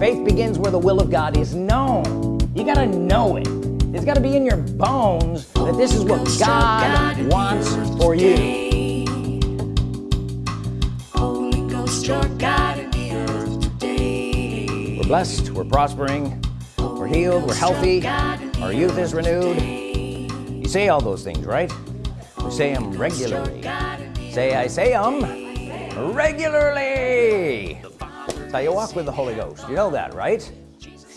faith begins where the will of God is known. You gotta know it. It's got to be in your bones that this is what God wants for you. we're blessed we're prospering we're healed we're healthy our youth is renewed. you say all those things right? You say them regularly. Say I say them regularly how you walk with the Holy Ghost. You know that right?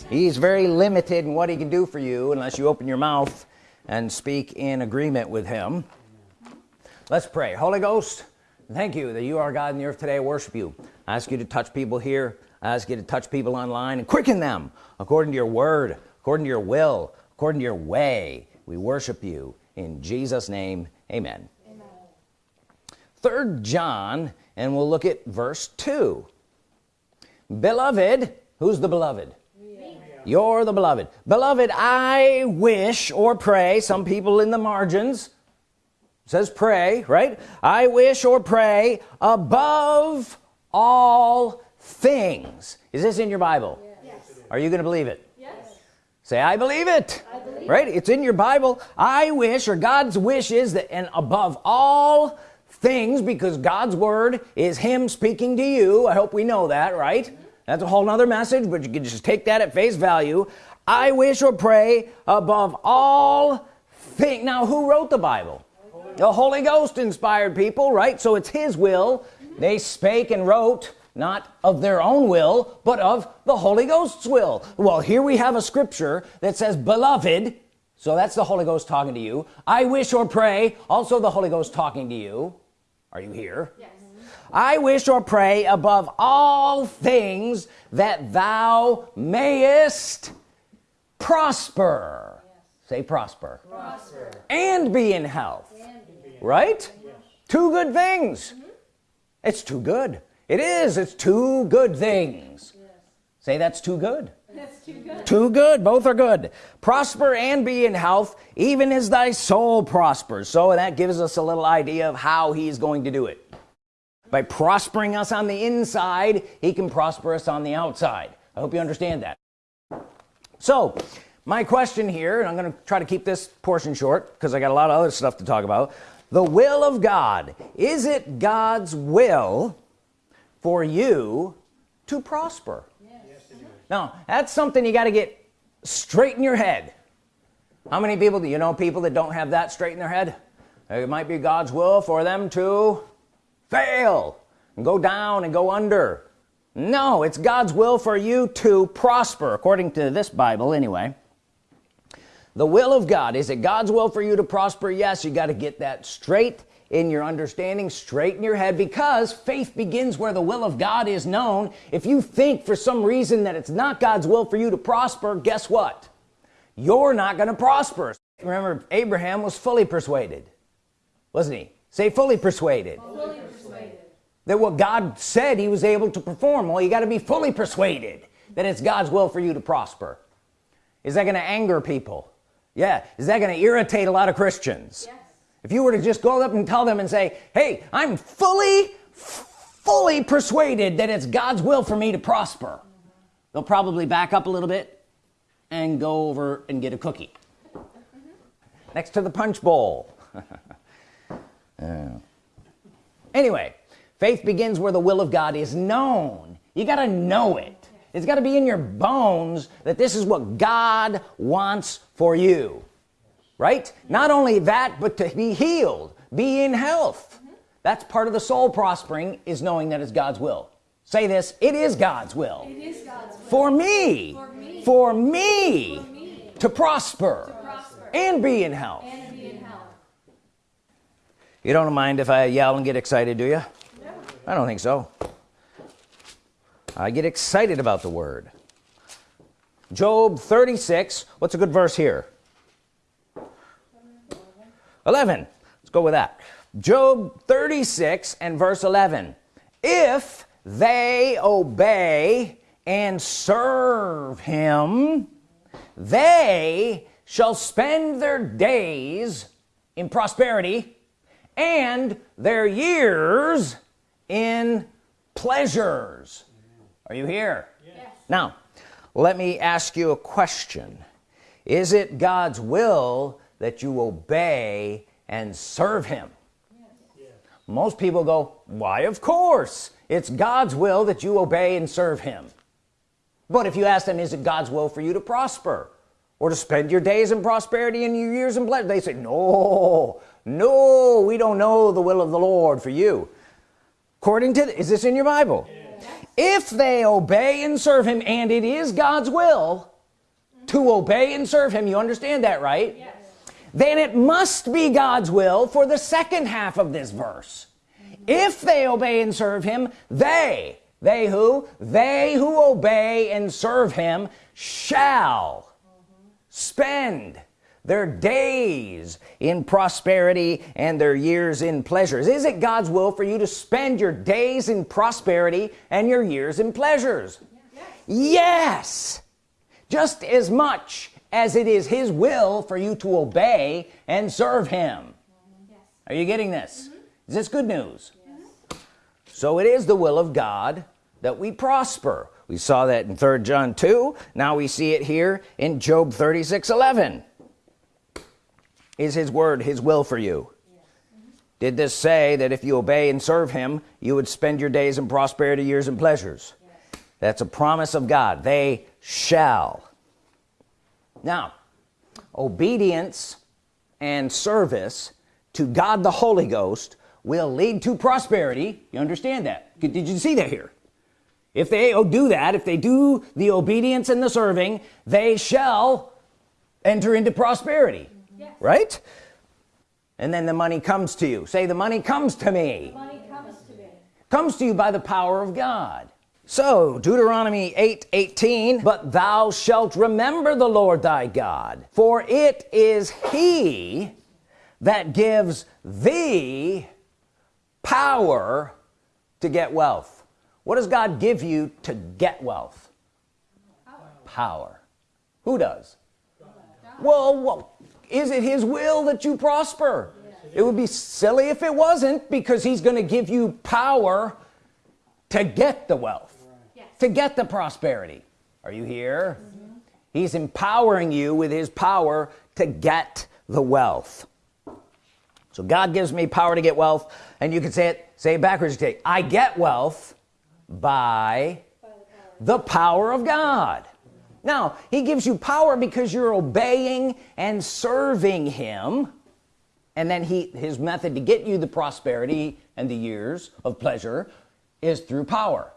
He's very limited in what he can do for you unless you open your mouth and speak in agreement with him. Let's pray. Holy Ghost thank you that you are God in the earth today. I worship you. I ask you to touch people here. I ask you to touch people online and quicken them according to your word according to your will according to your way. We worship you in Jesus name. Amen, amen. third John and we'll look at verse 2 beloved who's the beloved? You're the beloved. Beloved I wish or pray some people in the margins says pray right? I wish or pray above all things. Is this in your Bible? Yes. are you gonna believe it? Yes. say I believe it. I believe right? It's in your Bible. I wish or God's wish is that and above all things because God's Word is him speaking to you. I hope we know that right? That's a whole nother message but you can just take that at face value. I wish or pray above all things now who wrote the Bible? The Holy Ghost inspired people right? So it's his will. They spake and wrote not of their own will but of the Holy Ghost's will. Well here we have a scripture that says beloved so that's the Holy Ghost talking to you. I wish or pray also the Holy Ghost talking to you are you here yes. I wish or pray above all things that thou mayest prosper yes. say prosper. prosper and be in health be in right yes. two good things mm -hmm. it's too good it is it's two good things yes. say that's too good that's too good. Too good. Both are good. Prosper and be in health even as thy soul prospers. So that gives us a little idea of how he's going to do it. By prospering us on the inside he can prosper us on the outside. I hope you understand that. So my question here and I'm gonna try to keep this portion short because I got a lot of other stuff to talk about. The will of God. Is it God's will for you to prosper. Yes. now that's something you got to get straight in your head. How many people do you know people that don't have that straight in their head? It might be God's will for them to fail and go down and go under. No it's God's will for you to prosper according to this Bible anyway. The will of God is it God's will for you to prosper? Yes you got to get that straight in your understanding straight in your head because faith begins where the will of God is known. If you think for some reason that it's not God's will for you to prosper guess what? You're not gonna prosper. Remember Abraham was fully persuaded wasn't he? Say fully persuaded, fully persuaded. that what God said he was able to perform. Well you got to be fully persuaded that it's God's will for you to prosper. Is that gonna anger people? Yeah. Is that gonna irritate a lot of Christians? Yes. If you were to just go up and tell them and say hey I'm fully fully persuaded that it's God's will for me to prosper they'll probably back up a little bit and go over and get a cookie. Next to the punch bowl. Anyway faith begins where the will of God is known. You got to know it. It's got to be in your bones that this is what God wants for you right not only that but to be healed be in health that's part of the soul prospering is knowing that it's God's will say this it is God's will, is God's will. For, me. For, me. For, me. for me to prosper, to prosper. And, be in health. and be in health you don't mind if I yell and get excited do you no. I don't think so I get excited about the word Job 36 what's a good verse here 11 let's go with that. Job 36 and verse 11 if they obey and serve him they shall spend their days in prosperity and their years in pleasures. Are you here? Yes. now let me ask you a question. Is it God's will that you obey and serve him yes. most people go why of course it's God's will that you obey and serve him but if you ask them is it God's will for you to prosper or to spend your days in prosperity and your years in pleasure they say no no we don't know the will of the Lord for you according to is this in your Bible yes. if they obey and serve him and it is God's will to obey and serve him you understand that right yes. Then it must be God's will for the second half of this verse. If they obey and serve him they they who? They who obey and serve him shall spend their days in prosperity and their years in pleasures. Is it God's will for you to spend your days in prosperity and your years in pleasures? Yes, yes. just as much as it is his will for you to obey and serve him. Yes. are you getting this? Mm -hmm. is this good news? Yes. so it is the will of God that we prosper. We saw that in 3rd John 2 now we see it here in Job 36 11 is his word his will for you? Did this say that if you obey and serve him you would spend your days in prosperity years and pleasures? Yes. that's a promise of God. They shall now obedience and service to God the Holy Ghost will lead to prosperity. You understand that? Did you see that here? If they oh, do that if they do the obedience and the serving they shall enter into prosperity. Yes. right? And then the money comes to you. Say the money comes to me. The money comes to me. Comes to you by the power of God so Deuteronomy 8 18 but thou shalt remember the Lord thy God for it is he that gives thee power to get wealth what does God give you to get wealth power, power. who does well, well is it his will that you prosper yes. it would be silly if it wasn't because he's gonna give you power to get the wealth. To get the prosperity are you here mm -hmm. he's empowering you with his power to get the wealth so God gives me power to get wealth and you can say it say it backwards I get wealth by the power of God now he gives you power because you're obeying and serving him and then he his method to get you the prosperity and the years of pleasure is through power.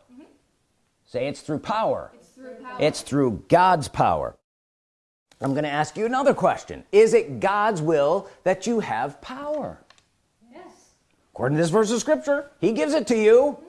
Say it's through power. It's through, power. it's through God's power. I'm gonna ask you another question. Is it God's will that you have power? Yes. According to this verse of scripture he gives it to you. Mm-hmm.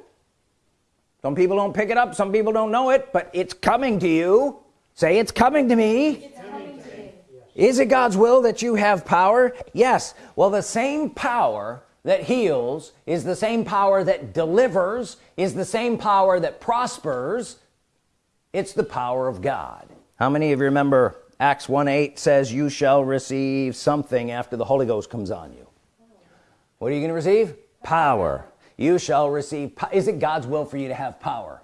Some people don't pick it up some people don't know it but it's coming to you. Say it's coming to me, coming to me. is it God's will that you have power? Yes. Well the same power that heals is the same power that delivers is the same power that prospers. It's the power of God. How many of you remember Acts 1 8 says you shall receive something after the Holy Ghost comes on you. What are you gonna receive? Power. You shall receive is it God's will for you to have power?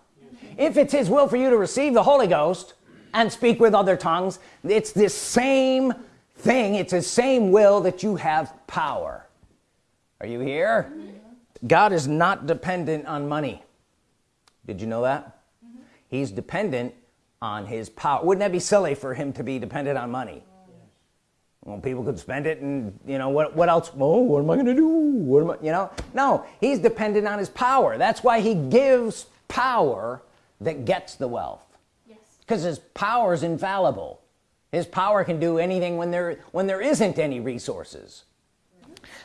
If it's his will for you to receive the Holy Ghost and speak with other tongues it's this same thing. It's the same will that you have power are you here? God is not dependent on money. Did you know that? Mm -hmm. he's dependent on his power. Wouldn't that be silly for him to be dependent on money? Well people could spend it and you know what what else? Oh what am I gonna do? What am I you know? No he's dependent on his power. That's why he gives power that gets the wealth. Because his power is infallible. His power can do anything when there when there isn't any resources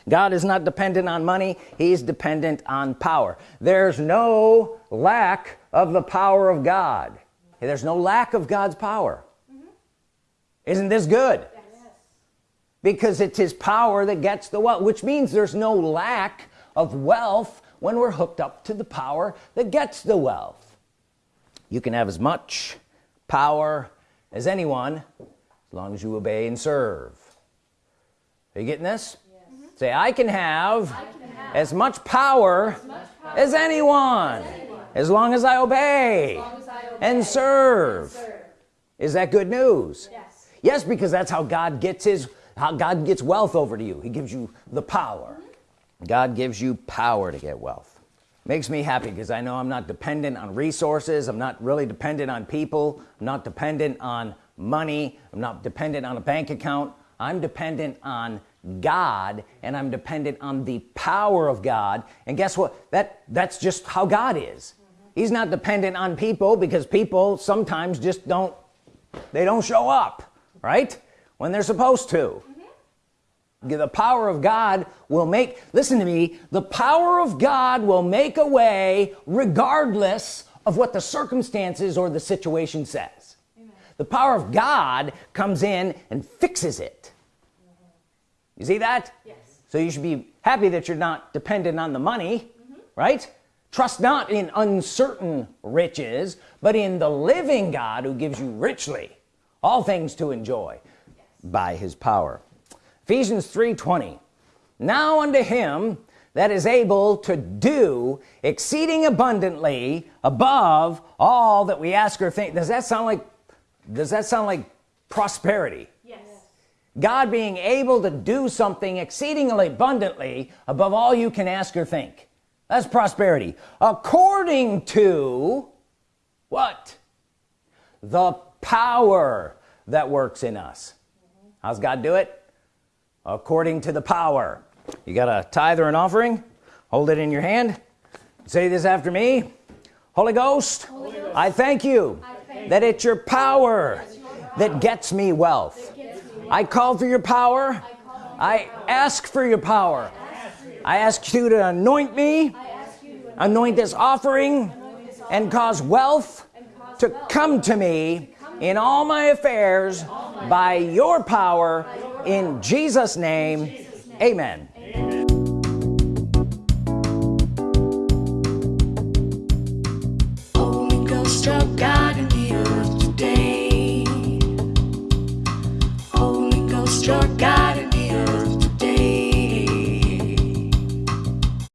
God is not dependent on money he's dependent on power. There's no lack of the power of God. There's no lack of God's power. Mm -hmm. isn't this good? Because it's his power that gets the wealth which means there's no lack of wealth when we're hooked up to the power that gets the wealth. You can have as much power as anyone as long as you obey and serve. Are you getting this? yes. Say I can, have, I can have as much power as, much power as, anyone, as, anyone, as long as I obey, as I obey and, serve. and serve. Is that good news? Yes. yes because that's how God gets his how God gets wealth over to you. He gives you the power. God gives you power to get wealth. Makes me happy because I know I'm not dependent on resources. I'm not really dependent on people. I'm not dependent on money. I'm not dependent on a bank account. I'm dependent on God and I'm dependent on the power of God. And guess what? That that's just how God is. He's not dependent on people because people sometimes just don't they don't show up right? When they're supposed to. Mm-hmm. The power of God will make listen to me the power of God will make a way regardless of what the circumstances or the situation says. The power of God comes in and fixes it you see that? Yes. so you should be happy that you're not dependent on the money mm-hmm. right? Trust not in uncertain riches but in the living God who gives you richly all things to enjoy by his power. Ephesians 3:20 now unto him that is able to do exceeding abundantly above all that we ask or think. Does that sound like does that sound like prosperity? Yes. God being able to do something exceedingly abundantly above all you can ask or think. That's prosperity. According to what? The power that works in us. How's God do it? According to the power. You got a tithe or an offering? Hold it in your hand. Say this after me. Holy Ghost, I thank you that it's your power that gets me wealth I call for your power. I ask for your power. I ask you to anoint me. Anoint this offering and cause wealth to come to me in all my affairs by your power in Jesus name. Amen